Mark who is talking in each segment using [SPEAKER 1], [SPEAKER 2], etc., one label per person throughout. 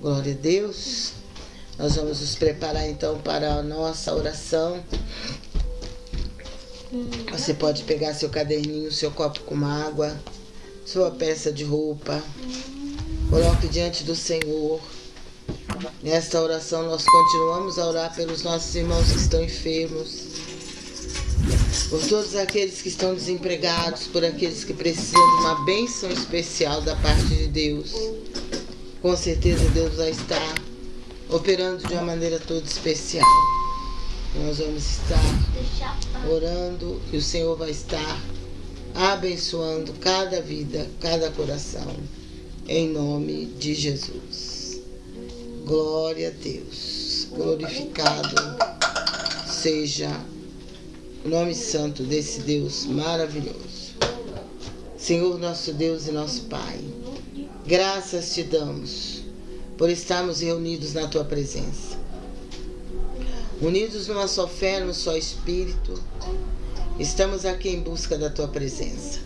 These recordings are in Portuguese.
[SPEAKER 1] Glória a Deus. Nós vamos nos preparar então para a nossa oração. Você pode pegar seu caderninho, seu copo com água, sua peça de roupa. Coloque diante do Senhor. Nesta oração nós continuamos a orar pelos nossos irmãos que estão enfermos, por todos aqueles que estão desempregados, por aqueles que precisam de uma bênção especial da parte de Deus. Com certeza Deus vai estar operando de uma maneira toda especial. Nós vamos estar orando e o Senhor vai estar abençoando cada vida, cada coração, em nome de Jesus. Glória a Deus. Glorificado seja o nome santo desse Deus maravilhoso. Senhor, nosso Deus e nosso Pai, graças te damos por estarmos reunidos na tua presença. Unidos numa só fé, num só espírito, estamos aqui em busca da tua presença.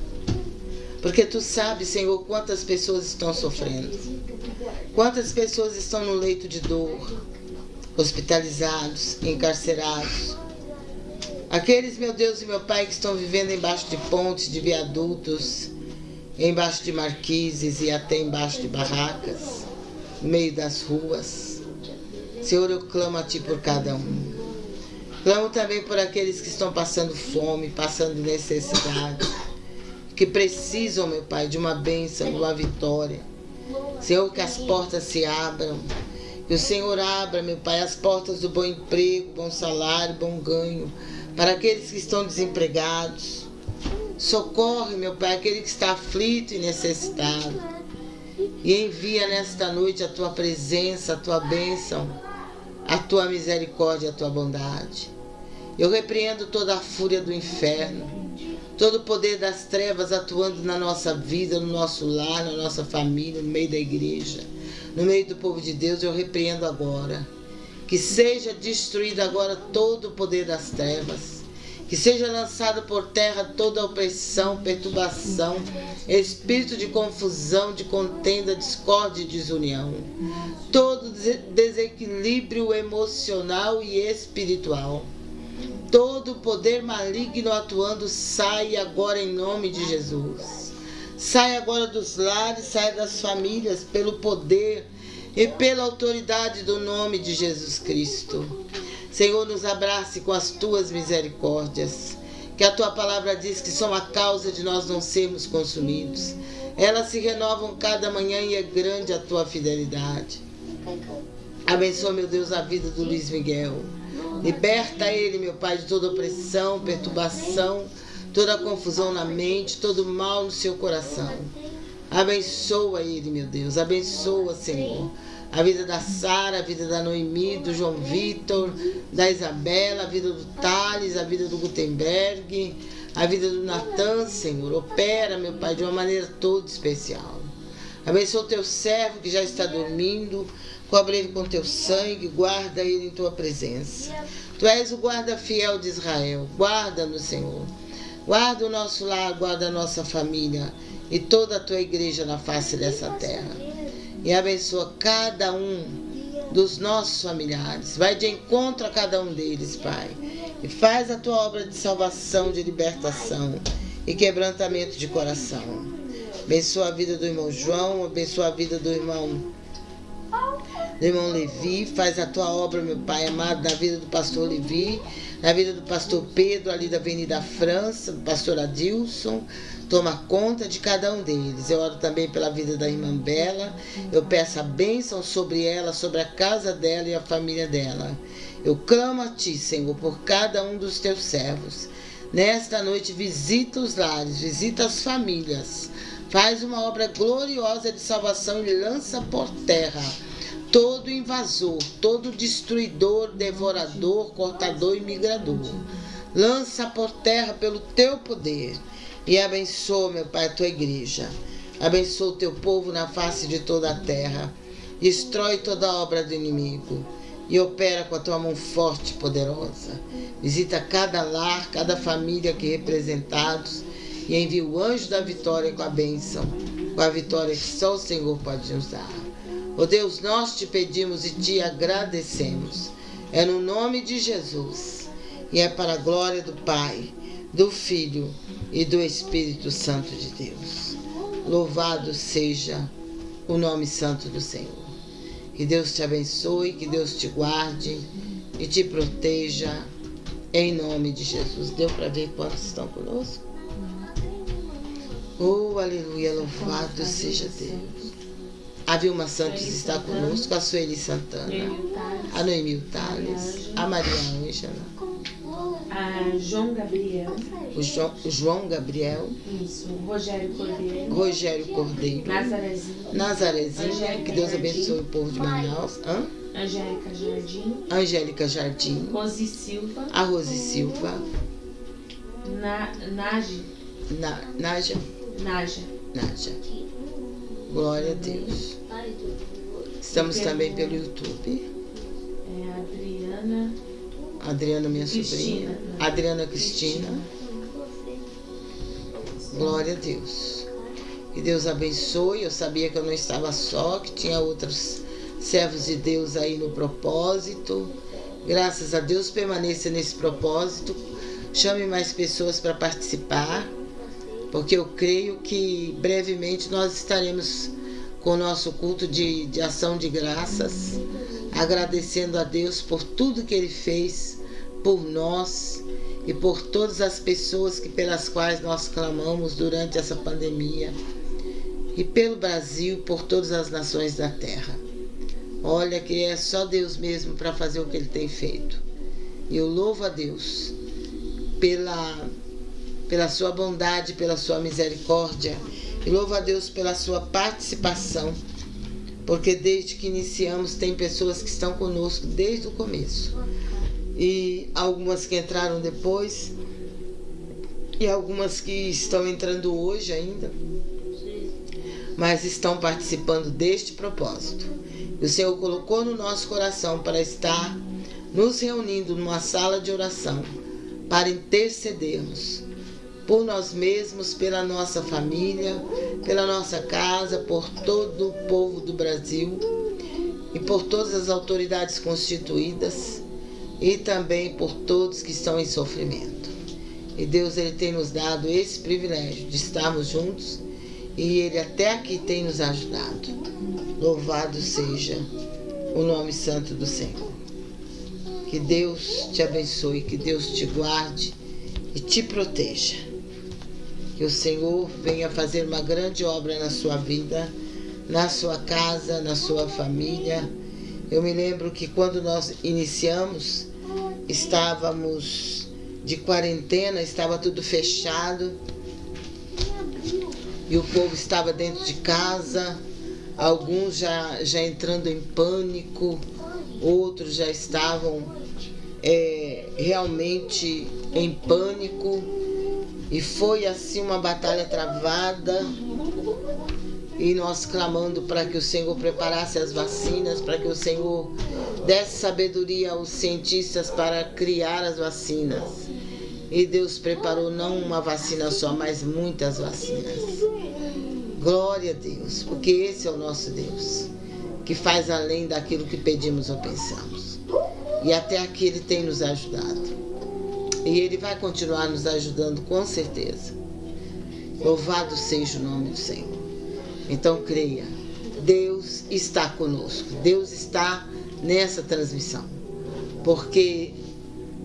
[SPEAKER 1] Porque tu sabes, Senhor, quantas pessoas estão sofrendo. Quantas pessoas estão no leito de dor, hospitalizados, encarcerados. Aqueles, meu Deus e meu Pai, que estão vivendo embaixo de pontes, de viadutos, embaixo de marquises e até embaixo de barracas, no meio das ruas. Senhor, eu clamo a Ti por cada um. Clamo também por aqueles que estão passando fome, passando necessidade, que precisam, meu Pai, de uma bênção, de uma vitória. Senhor, que as portas se abram, que o Senhor abra, meu Pai, as portas do bom emprego, bom salário, bom ganho, para aqueles que estão desempregados. Socorre, meu Pai, aquele que está aflito e necessitado. E envia nesta noite a tua presença, a tua bênção, a tua misericórdia, a tua bondade. Eu repreendo toda a fúria do inferno, todo o poder das trevas atuando na nossa vida, no nosso lar, na nossa família, no meio da igreja, no meio do povo de Deus. Eu repreendo agora. Que seja destruído agora todo o poder das trevas. Que seja lançado por terra toda opressão, perturbação, espírito de confusão, de contenda, discórdia e desunião. Todo desequilíbrio emocional e espiritual todo poder maligno atuando sai agora em nome de Jesus. Sai agora dos lares, sai das famílias, pelo poder e pela autoridade do nome de Jesus Cristo. Senhor, nos abrace com as tuas misericórdias, que a tua palavra diz que são a causa de nós não sermos consumidos. Elas se renovam cada manhã e é grande a tua fidelidade. Abençoa, meu Deus, a vida do Luiz Miguel. Liberta ele, meu Pai, de toda opressão, perturbação, toda confusão na mente, todo mal no seu coração. Abençoa ele, meu Deus. Abençoa, Senhor. A vida da Sara, a vida da Noemi, do João Vitor, da Isabela, a vida do Thales, a vida do Gutenberg, a vida do Natan, Senhor. Opera, meu Pai, de uma maneira toda especial. Abençoa o teu servo que já está dormindo. Cobre ele com teu sangue, guarda ele em tua presença. Tu és o guarda fiel de Israel. Guarda-nos, Senhor. Guarda o nosso lar, guarda a nossa família e toda a tua igreja na face dessa terra. E abençoa cada um dos nossos familiares. Vai de encontro a cada um deles, Pai. E faz a tua obra de salvação, de libertação e quebrantamento de coração. Abençoa a vida do irmão João, abençoa a vida do irmão do irmão Levi, faz a tua obra, meu Pai amado, na vida do pastor Levi, na vida do pastor Pedro, ali da Avenida França, do pastor Adilson. Toma conta de cada um deles. Eu oro também pela vida da irmã Bela. Eu peço a bênção sobre ela, sobre a casa dela e a família dela. Eu clamo a Ti, Senhor, por cada um dos Teus servos. Nesta noite, visita os lares, visita as famílias. Faz uma obra gloriosa de salvação e lança por terra todo invasor, todo destruidor, devorador, cortador e migrador. Lança por terra pelo teu poder e abençoa, meu Pai, a tua igreja. Abençoa o teu povo na face de toda a terra. Destrói toda a obra do inimigo e opera com a tua mão forte e poderosa. Visita cada lar, cada família aqui representados e envia o anjo da vitória com a bênção, com a vitória que só o Senhor pode nos dar. Oh Deus, nós te pedimos e te agradecemos. É no nome de Jesus e é para a glória do Pai, do Filho e do Espírito Santo de Deus. Louvado seja o nome santo do Senhor. Que Deus te abençoe, que Deus te guarde e te proteja em nome de Jesus. Deu para ver quantos estão conosco? Oh, aleluia, louvado seja Deus. A Vilma Santos está conosco, a Sueli Santana, a Noemil Tales, a Maria Ângela,
[SPEAKER 2] a João Gabriel,
[SPEAKER 1] o João, o João Gabriel,
[SPEAKER 2] isso, o Rogério Cordeiro,
[SPEAKER 1] Rogério Cordeiro,
[SPEAKER 2] Nazarezinho,
[SPEAKER 1] Nazarezinho, que Deus abençoe o povo de Manaus, Hã?
[SPEAKER 2] Angélica Jardim,
[SPEAKER 1] Angélica Jardim,
[SPEAKER 2] Rose Silva,
[SPEAKER 1] a Rose Silva,
[SPEAKER 2] Na, Nage,
[SPEAKER 1] Na, Naja,
[SPEAKER 2] Naja,
[SPEAKER 1] Naja. Glória a Deus. Estamos também pelo YouTube.
[SPEAKER 2] é, Adriana,
[SPEAKER 1] Adriana, minha
[SPEAKER 2] Cristina.
[SPEAKER 1] sobrinha. Adriana Cristina. Glória a Deus. Que Deus abençoe. Eu sabia que eu não estava só, que tinha outros servos de Deus aí no propósito. Graças a Deus, permaneça nesse propósito. Chame mais pessoas para participar, porque eu creio que brevemente nós estaremos com o nosso culto de, de ação de graças, agradecendo a Deus por tudo que Ele fez por nós e por todas as pessoas que pelas quais nós clamamos durante essa pandemia e pelo Brasil, por todas as nações da terra. Olha que é só Deus mesmo para fazer o que Ele tem feito. Eu louvo a Deus pela, pela sua bondade, pela sua misericórdia. E louvo a Deus pela sua participação, porque desde que iniciamos tem pessoas que estão conosco desde o começo. E algumas que entraram depois, e algumas que estão entrando hoje ainda, mas estão participando deste propósito. O Senhor colocou no nosso coração para estar nos reunindo numa sala de oração para intercedermos por nós mesmos, pela nossa família, pela nossa casa, por todo o povo do Brasil e por todas as autoridades constituídas e também por todos que estão em sofrimento. E Deus ele tem nos dado esse privilégio de estarmos juntos e ele até aqui tem nos ajudado. Louvado seja o nome santo do Senhor. Que Deus te abençoe, que Deus te guarde e te proteja. Que o Senhor venha fazer uma grande obra na sua vida, na sua casa, na sua família. Eu me lembro que quando nós iniciamos, estávamos de quarentena, estava tudo fechado e o povo estava dentro de casa, alguns já, já entrando em pânico, outros já estavam é, realmente em pânico e foi assim uma batalha travada e nós clamando para que o Senhor preparasse as vacinas, para que o Senhor desse sabedoria aos cientistas para criar as vacinas. E Deus preparou não uma vacina só, mas muitas vacinas. Glória a Deus, porque esse é o nosso Deus, que faz além daquilo que pedimos ou pensamos. E até aqui Ele tem nos ajudado. E Ele vai continuar nos ajudando com certeza. Louvado seja o nome do Senhor. Então creia, Deus está conosco, Deus está nessa transmissão. Porque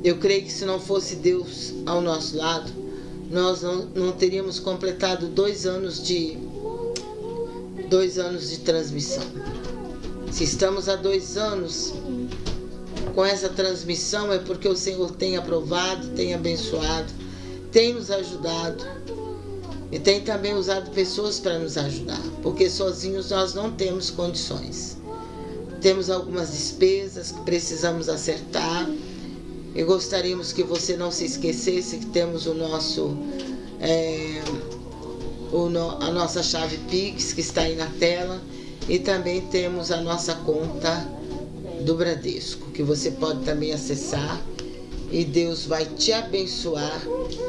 [SPEAKER 1] eu creio que se não fosse Deus ao nosso lado, nós não, não teríamos completado dois anos de dois anos de transmissão. Se estamos há dois anos com essa transmissão é porque o Senhor tem aprovado, tem abençoado, tem nos ajudado e tem também usado pessoas para nos ajudar, porque sozinhos nós não temos condições. Temos algumas despesas que precisamos acertar e gostaríamos que você não se esquecesse que temos o nosso é, o no, a nossa chave Pix que está aí na tela e também temos a nossa conta do Bradesco que você pode também acessar e Deus vai te abençoar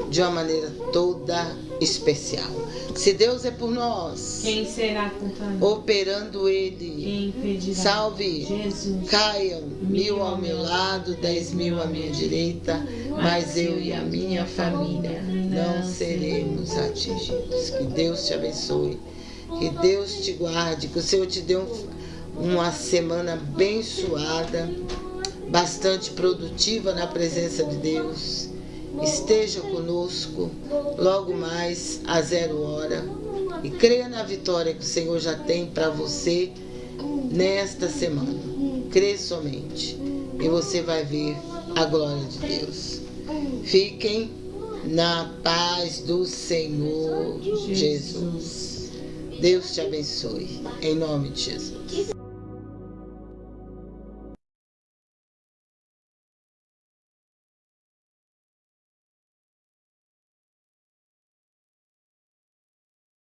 [SPEAKER 1] de uma maneira toda especial. Se Deus é por nós,
[SPEAKER 2] Quem será contra nós?
[SPEAKER 1] operando Ele,
[SPEAKER 2] Quem impedirá?
[SPEAKER 1] salve,
[SPEAKER 2] Jesus.
[SPEAKER 1] caiam mil ao meu lado, dez mil à minha direita, mas eu e a minha família não seremos atingidos. Que Deus te abençoe, que Deus te guarde, que o Senhor te dê um- uma semana abençoada, bastante produtiva na presença de Deus. Esteja conosco logo mais a zero hora e creia na vitória que o Senhor já tem para você nesta semana. Crê somente e você vai ver a glória de Deus. Fiquem na paz do Senhor Jesus. Deus te abençoe. Em nome de Jesus.